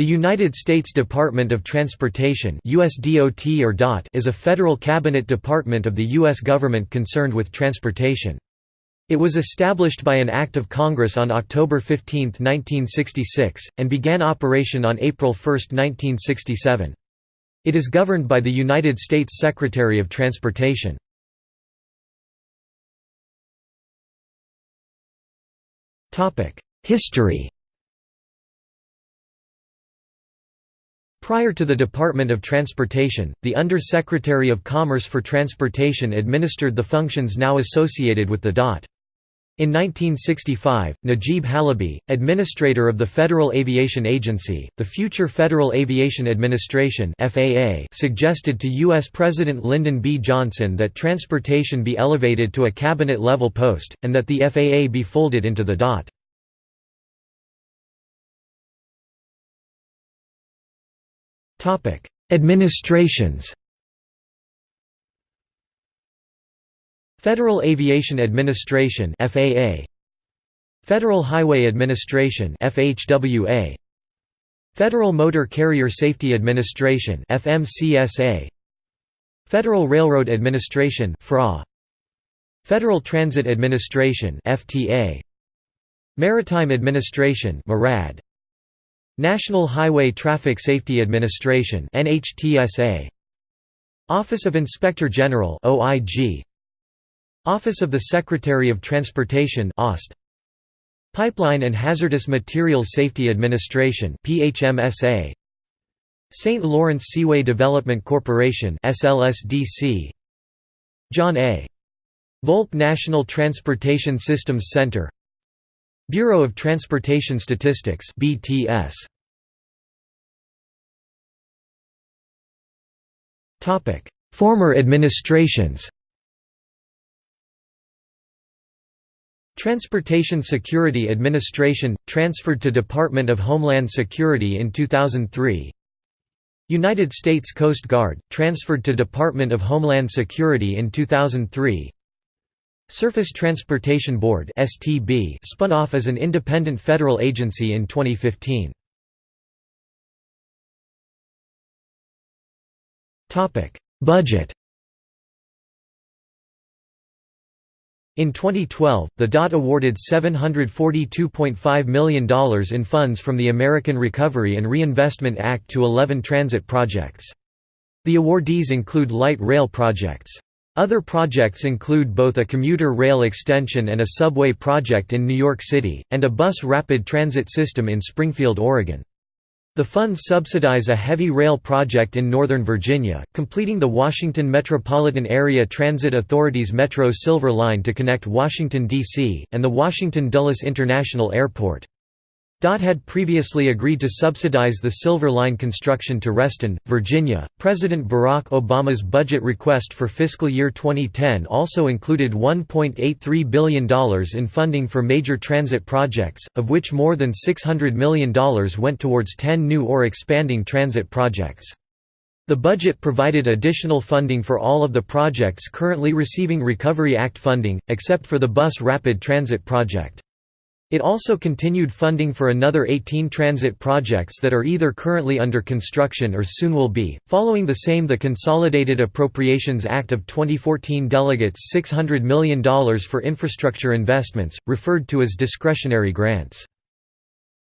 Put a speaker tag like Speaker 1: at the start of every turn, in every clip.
Speaker 1: The United States Department of Transportation USDOT or DOT is a federal cabinet department of the U.S. government concerned with transportation. It was established by an Act of Congress on October 15, 1966, and began operation on April 1, 1967. It is governed by the United States Secretary of Transportation. History Prior to the Department of Transportation, the Under-Secretary of Commerce for Transportation administered the functions now associated with the DOT. In 1965, Najeeb Halaby, administrator of the Federal Aviation Agency, the future Federal Aviation Administration (FAA), suggested to US President Lyndon B. Johnson that transportation be elevated to a cabinet-level post and that the FAA be folded into the DOT. Topic: Administrations. Federal Aviation Administration (FAA). Federal Highway Administration (FHWA). Federal Motor Carrier Safety Administration (FMCSA). Federal Railroad Administration (FRA). Federal Transit Administration (FTA). Maritime Administration (MARAD). National Highway Traffic Safety Administration Office of Inspector General Office of the Secretary of Transportation Pipeline and Hazardous Materials Safety Administration PHMSA St. Lawrence Seaway Development Corporation SLSDC John A. Volpe National Transportation Systems Center Bureau of Transportation Statistics BTS Topic. Former administrations. Transportation Security Administration transferred to Department of Homeland Security in 2003 United States Coast Guard transferred to Department of Homeland Security in 2003 Surface Transportation Board (STB) spun off as an independent federal agency in 2015. Topic: Budget. In 2012, the DOT awarded $742.5 million in funds from the American Recovery and Reinvestment Act to 11 transit projects. The awardees include light rail projects. Other projects include both a commuter rail extension and a subway project in New York City, and a bus rapid transit system in Springfield, Oregon. The funds subsidize a heavy rail project in Northern Virginia, completing the Washington Metropolitan Area Transit Authority's Metro Silver Line to connect Washington, D.C., and the Washington Dulles International Airport. DOT had previously agreed to subsidize the Silver Line construction to Reston, Virginia. President Barack Obama's budget request for fiscal year 2010 also included $1.83 billion in funding for major transit projects, of which more than $600 million went towards 10 new or expanding transit projects. The budget provided additional funding for all of the projects currently receiving Recovery Act funding, except for the Bus Rapid Transit project. It also continued funding for another 18 transit projects that are either currently under construction or soon will be. Following the same, the Consolidated Appropriations Act of 2014 delegates $600 million for infrastructure investments, referred to as discretionary grants.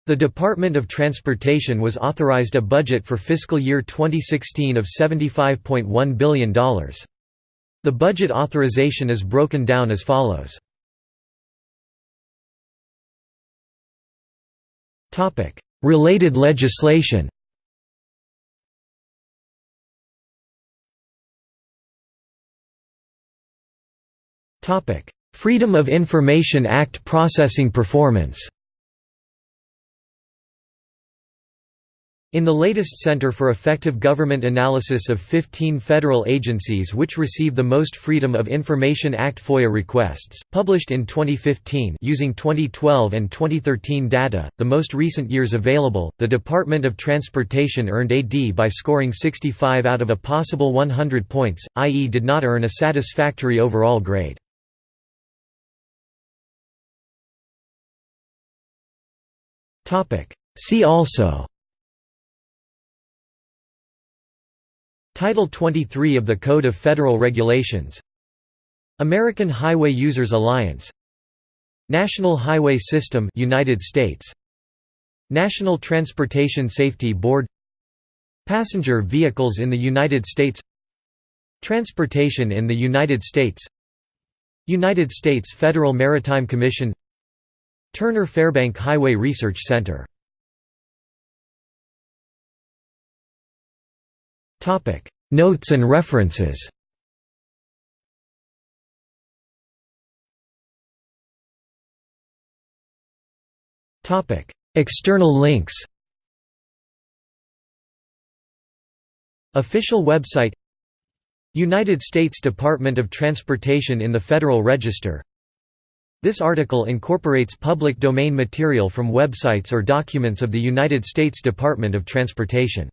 Speaker 1: The Department of Transportation was authorized a budget for fiscal year 2016 of $75.1 billion. The budget authorization is broken down as follows. Related legislation Freedom of Information Act processing performance In the latest Center for Effective Government analysis of 15 federal agencies which receive the most Freedom of Information Act FOIA requests, published in 2015 using 2012 and 2013 data, the most recent years available, the Department of Transportation earned a D by scoring 65 out of a possible 100 points, i.e. did not earn a satisfactory overall grade. See also Title 23 of the Code of Federal Regulations. American Highway Users Alliance. National Highway System United States. National Transportation Safety Board. Passenger vehicles in the United States. Transportation in the United States. United States Federal Maritime Commission. Turner Fairbank Highway Research Center Notes and references. External links. Official website. United States Department of Transportation in the Federal Register. This article incorporates public domain material from websites or documents of the United States Department of Transportation